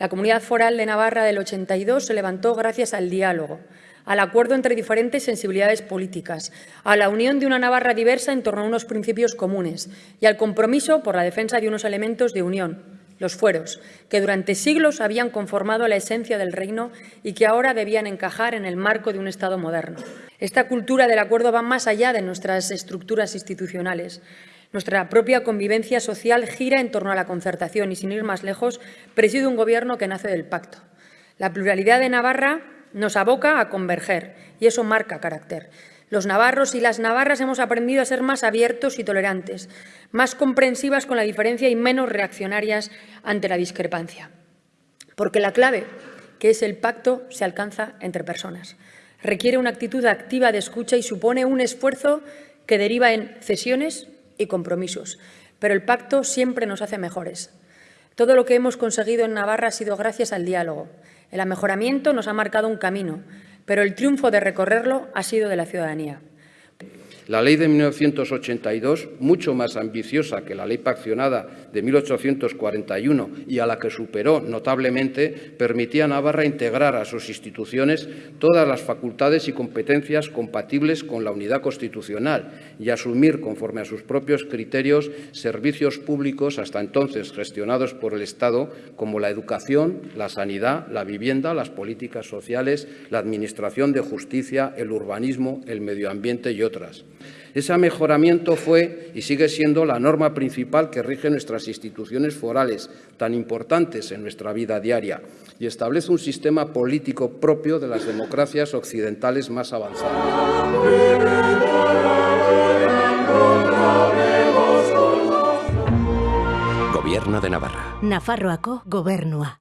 La Comunidad Foral de Navarra del 82 se levantó gracias al diálogo, al acuerdo entre diferentes sensibilidades políticas, a la unión de una Navarra diversa en torno a unos principios comunes y al compromiso por la defensa de unos elementos de unión, los fueros, que durante siglos habían conformado la esencia del reino y que ahora debían encajar en el marco de un Estado moderno. Esta cultura del acuerdo va más allá de nuestras estructuras institucionales. Nuestra propia convivencia social gira en torno a la concertación y, sin ir más lejos, preside un Gobierno que nace del pacto. La pluralidad de Navarra nos aboca a converger y eso marca carácter. Los navarros y las navarras hemos aprendido a ser más abiertos y tolerantes, más comprensivas con la diferencia y menos reaccionarias ante la discrepancia. Porque la clave, que es el pacto, se alcanza entre personas. Requiere una actitud activa de escucha y supone un esfuerzo que deriva en cesiones y compromisos. Pero el pacto siempre nos hace mejores. Todo lo que hemos conseguido en Navarra ha sido gracias al diálogo. El amejoramiento nos ha marcado un camino, pero el triunfo de recorrerlo ha sido de la ciudadanía. La ley de 1982, mucho más ambiciosa que la ley paccionada de 1841 y a la que superó notablemente, permitía a Navarra integrar a sus instituciones todas las facultades y competencias compatibles con la unidad constitucional y asumir, conforme a sus propios criterios, servicios públicos hasta entonces gestionados por el Estado, como la educación, la sanidad, la vivienda, las políticas sociales, la administración de justicia, el urbanismo, el medio ambiente y otras. Ese mejoramiento fue y sigue siendo la norma principal que rige nuestras instituciones forales, tan importantes en nuestra vida diaria, y establece un sistema político propio de las democracias occidentales más avanzadas. Gobierno de Navarra. Nafarroako gobernua.